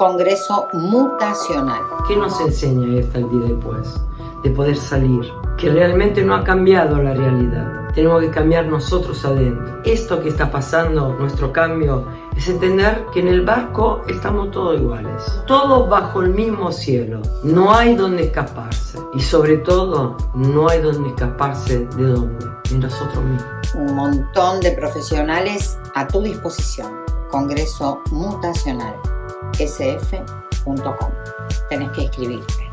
Congreso Mutacional. ¿Qué nos enseña esta el día después? De poder salir, que realmente no ha cambiado la realidad. Tenemos que cambiar nosotros adentro. Esto que está pasando, nuestro cambio, es entender que en el barco estamos todos iguales. Todos bajo el mismo cielo. No hay donde escaparse. Y sobre todo, no hay donde escaparse de dónde. De nosotros mismos. Un montón de profesionales a tu disposición. Congreso Mutacional. sf.com. Tenés que inscribirte.